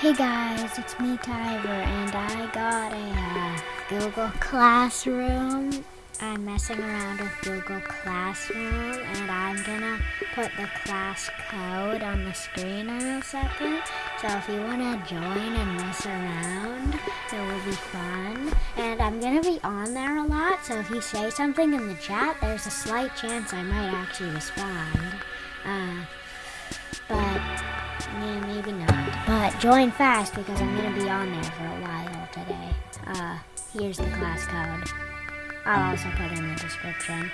Hey guys, it's me Tyver and I got a uh, Google Classroom. I'm messing around with Google Classroom and I'm gonna put the class code on the screen in a second. So if you wanna join and mess around, it will be fun. And I'm gonna be on there a lot, so if you say something in the chat, there's a slight chance I might actually respond. Uh, but yeah, maybe not. But join fast because I'm gonna be on there for a while today. Uh, here's the class code. I'll also put in the description.